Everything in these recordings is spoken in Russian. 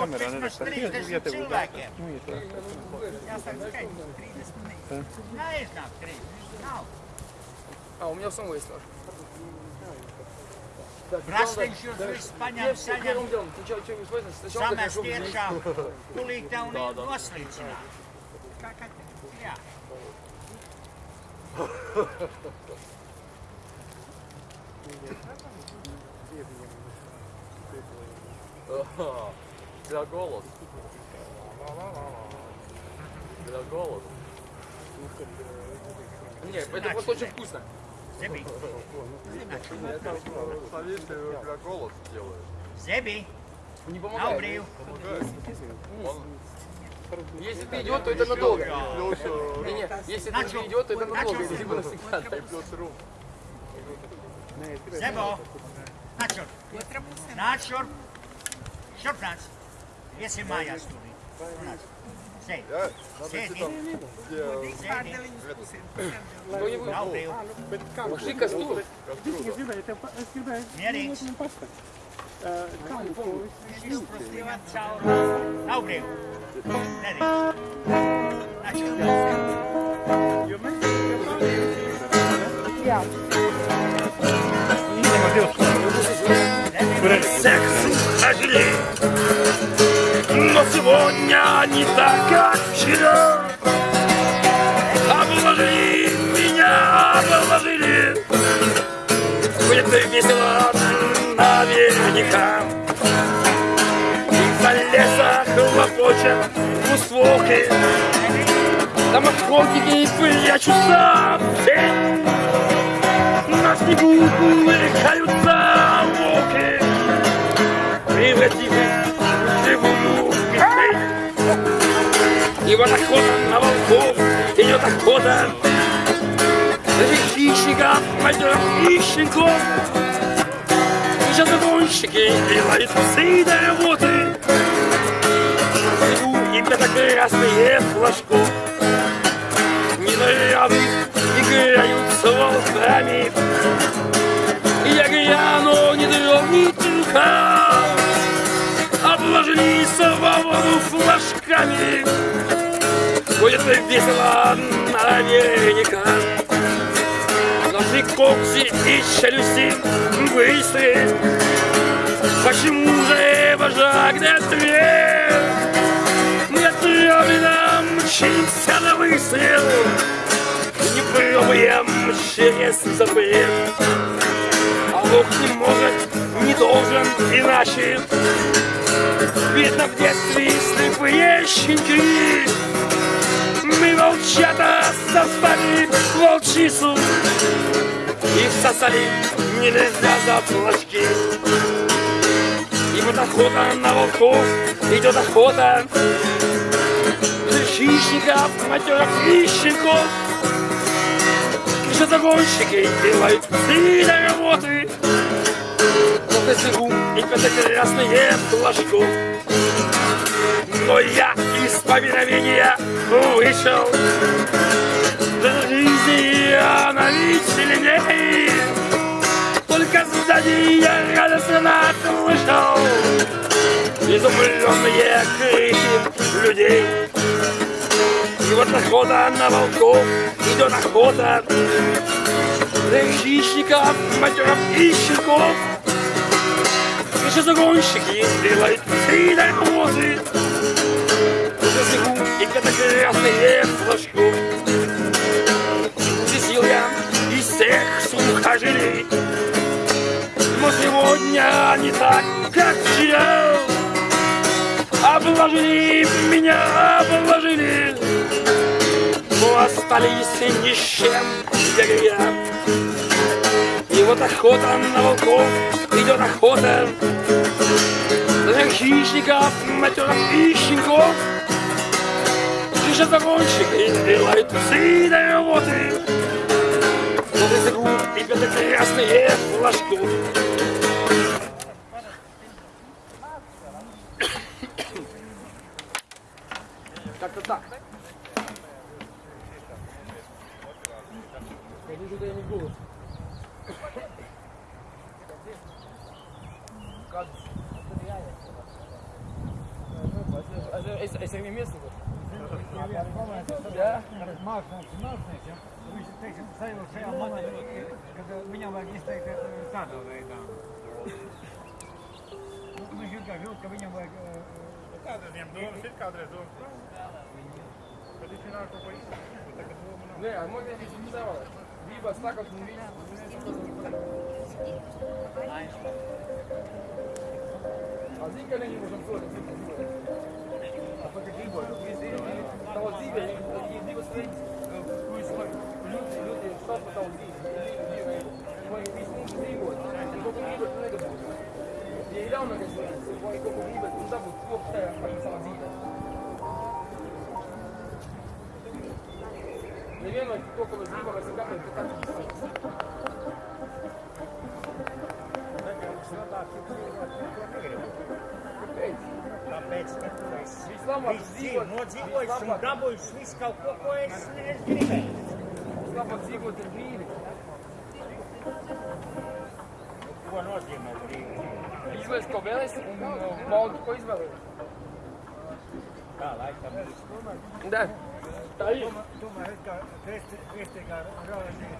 kamera ne Kopis da mēs 30 vieta būtu. cilvēkiem. Nu, ja tā. Jāsaka, skaidrs, 30 ne. Neiznāk 30. Nav. А, у меня у самого есть нож. Brastiņš jūs viss paņem, Первым saņem, делом, сначала что-нибудь возьмешь, сначала как samest хорошо выглядит. Для голос. Для голос. Нет, это просто очень вкусно. Ты для голос делаешь. Zebi, Не помогает. Если ты идет, то это надолго. Не, не, если ты уже идет, то это надолго. Либо навсегда. плюс рум. Zebo, šurp. Nāc šurp. Šurp nāc. Jesi Maja studij. Sei. Sedi. Sedi. Dobro. Kako slika stu? Mjerić. Isprostivat čao. Dobro. Mjerić. Znači, Ja. Nije model. Сегодня не так, как вчера Обложили меня, обложили. Будет весело наверняка. И за лесом хлопочет услуги Там охотники прячутся в тень На снегу мелькаются волки. Превратилась в мишень. И вот охота на волков, идет охота на хищников, и щенков. Сейчас загонщики делают псы до работы. И красные флажков. Недорявы играют с волками. И я гляну, не дрогнет рука Будет весело наверняка Наши когти и челюсти быстрые Почему же вожак не ответ? Не отравлено мчимся на выстрел. Не пробуем через запрет. А Бог не может, не должен иначе. Видно в детстве слепые щенки Мы волчата создали волчицу И всосали нельзя за флажки И вот охота на волков, идет охота На хищников, матерых и щенков Еще загонщики делают псы до работы на снегу и красные флажков. Но я из повиновения вышел. Для жизни она ведь сильнее. Только сзади я радостно слышал изумленные крики людей. И вот охота на волков, идет охота хищников, матеров и щенков. Наши загонщики делают На снегу и красные флажков Взял я из всех сухожилий Но сегодня не так, как вчера Обложили меня, обложили. Но остались ни с чем, я я. И вот охота на волков, идет охота ten metoda metl na píšinko, přišel za končík, jindy lajt vody. Vody se kůl, i pětek se jasně je. Tak to tak. Es, es arī viens iemesls. Jā. Mākslinieks, mākslinieks, ja? Viņš, teiksim, sajūt šajā momentā, kad viņam vajag izteikt eh, tādā veidā. Nu, Viņš vienkārši jūt, ka viņam vajag... eh, Kāda viņam domas ir kādreiz domas? Bet viņš ir kaut ko izdarījis. Tagad doma nav. Nē, man ir izdevies. Bija stāvot un A zini, ka není možno cilvēks dzīvot. A pat ir dzīvot. Tava dzīve ir divas lietas, kuras var ļoti, ļoti stāv par tavu dzīvi. Dzīve vai visu mūžu dzīvot. Un kaut ko gribēt, tu nedabūsi. Ja ir ļaunākais variants, vai kaut примерно только возникло на себя Islam Zigo, Zigo, Islam Double Swiss, Calcó, Coes, Islam Zigo, Termine. Boa noite, Madrid. Isla Escobelas, um molde com Isla. Tá lá, está muito. Ainda. Vislabāk- dabūjis visu kaut ko, ko es es gribēju. Vislabāk dzīvot ir brīvi. Ko nozīmē brīvi? Izvēlies, ko vēlēsi, un uh, baudi, ko izvēlējies. Tā laikam ir. Da. Tā ir. Tomēr it kā kristi- kristīgā reliģija,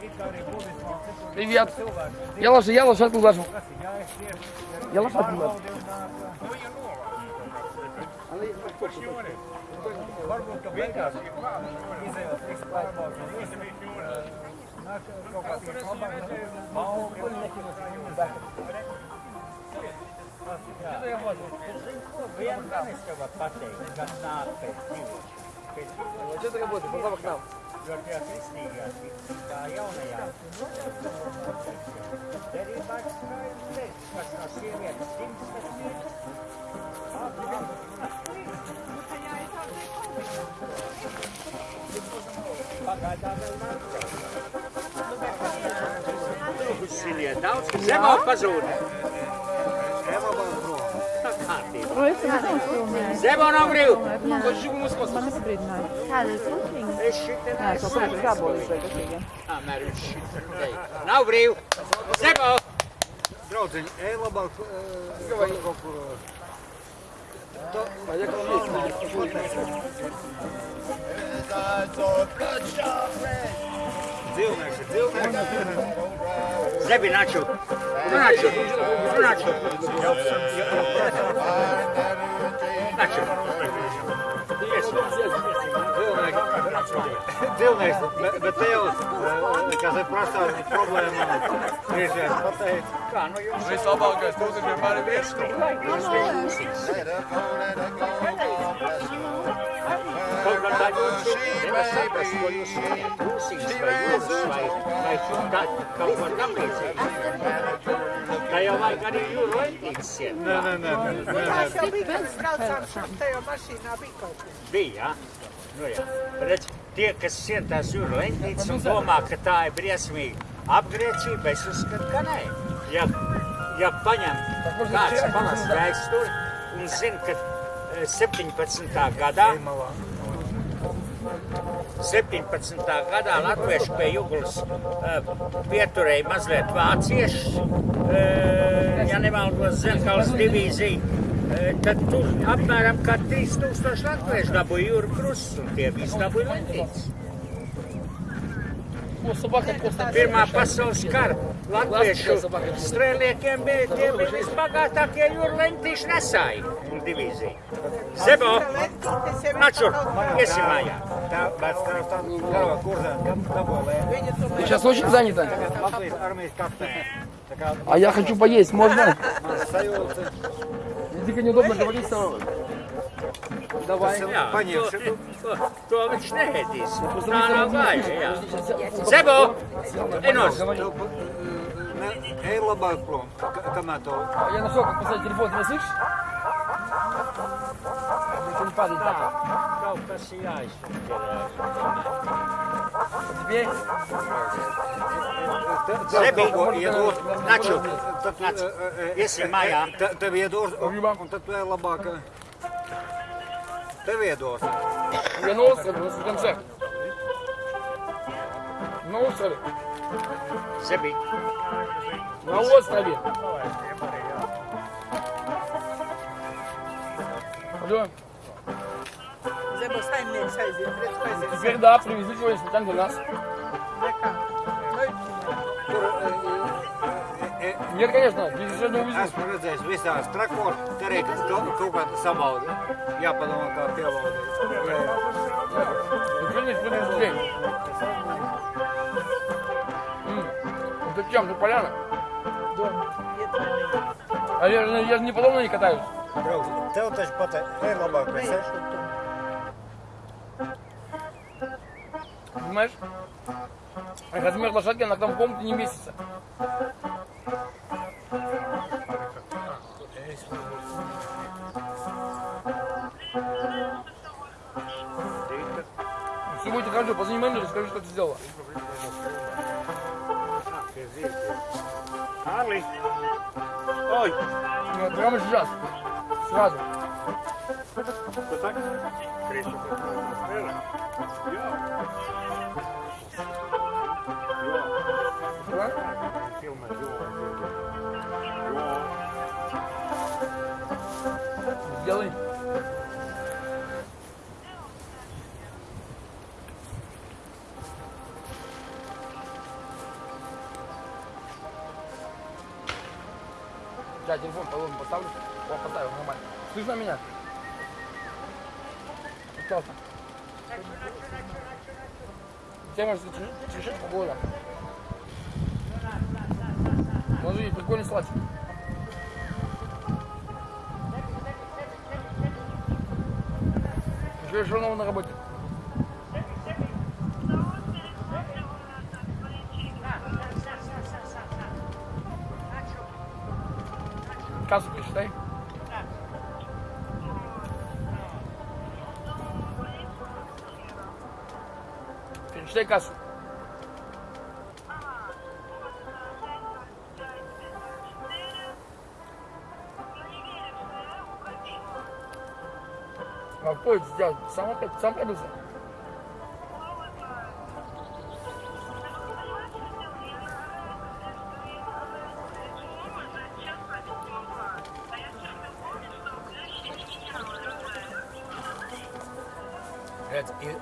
it kā arī budismā un citur Привет. cilvēki, Я лоша, я лоша отлажу. kas ir jāizcieš, Я лоша отлажу. pārbaudi un nāk, varbūt, ka beigās Vienkārši jau var pateikt, kas nāk pēc divas. Pēc četri būtu, pēc labāk nav. Jo tie kristīgās, tā jaunajā. Derībā skaidrs teikt, kas no sievietes simts, kas ir. Pagaidā vēl nāk tev. Daudz, kas zemāk pazūda. Zebano abriu! Não abriu, não. Não Não abriu! Zebano! Drozen, é lá Debi, nāču! Nāču! Nāču! Nāču! Dzīvnieks, bet te jau, kā te prasā problēma, brīžiem pateic, kā, nu jums... Vislabākais tūziņš vienmēr ir viens kaut kā tā jūsu nevar saprast, ko jūs sakat. Rūsīs vai jūras vai, vai tā, kaut ko tam līdzīgi. Tā jau vajag arī jūru lentītes iet. Nē, nē, nē, nē, nē. Mēs jau bijām braucām šeit, tajā mašīnā bija kaut kas. Bija, jā? Nu jā. Redz, tie, kas sien tās jūra lentītes un domā, ka tā ir briesmīga apgriecība, es uzskatu, ka nē. Ja, ja paņem kāds palas vēsturi un zina, ka eh, 17. gadā. 17. gadā Latviešu pie Juglas eh, pieturēja mazliet vāciešus, eh, ja nemaldos Zelkalas divīziju, eh, tad tur apmēram kā 3000 latviešu dabūja jūra krusts un tie visi dabūja lentītes. Pirmā pasaules kara latviešu strēlniekiem bija tie visbagātākie jūru lentīšu nesāji divīzija. Jau ir načur, iesim mājā. Ты сейчас очень занята. А я хочу поесть, можно? Дико неудобно говорить с тобой. Давай. Jā, paņem to, šitu. to, to viņš neēdīs. Tā nav vāja, jā. Zebo, enos. tev, pa- ne, ej labāk prom, ka- kamēr to Я нашел, как поставить телефон, ты меня слышишь? Это не падает так. Kaut kas ir jāizsver. Теперь Zebi, iedod. naču, tad nāc. Iesim mājā. Te, tev iedos, un tad tu ej labāk. Tev iedos. я на острове, у нас в конце. На острове. Zebi, На острове. Да. Зебо саймне сайзи, предскайзи. Теперь да, привезли сегодня сметан для нас. Дека. Нет, конечно, здесь еще не увезли. Esmu redzējis visās trakos, te arī kaut, kaut kāda sabauda. Jāpadomā, kā piebaudīt. Ничего не привезли. Чем, это поляна? Ietvērnīgi. А я, же- я же не подобно не катаюсь. Tev taču pat ir labāk Mēšu tu. Понимаешь? Размер лошадки она к нам в комнате не месяца. Все будет хорошо, позвони менеджеру, скажи, что ты сделала. Ali. Oi. Ne, drama je žas. Svađa. To tako? Kreće. Evo. Jo. Jo. Телефон положим, поставлю. О, поставил, нормально. Слышно меня? Пожалуйста. Тебе может решить погода. Смотри, прикольный салатик. Еще снова на работе. caso que eles têm. Finish caso. Mas, já, só uma, só uma pergunta. Redz, ir,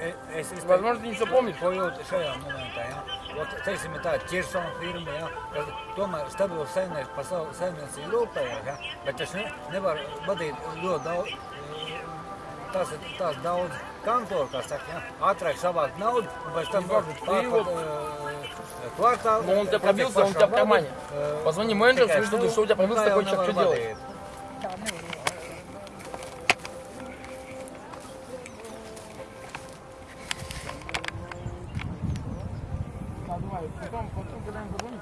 e- es izteiktu, Возможно, не ko jūtu šajā momentā. Ja? Ot, teiksim, ir tāda ķirsona firma, ja? kas tomēr stabils saimnieks par savu saimniecību rūpējās, ja? bet es ne, nevaru vadīt ļoti daudz, tās ir tās daudz kantoru, kā saka, ja? ātrāk savākt naudu, un pēc tam varbūt pārpat uh, kvartālu. Но он тебя пробился, он тебя в кармане. Позвони менеджеру, скажи, что у тебя пробился такой человек, что делать?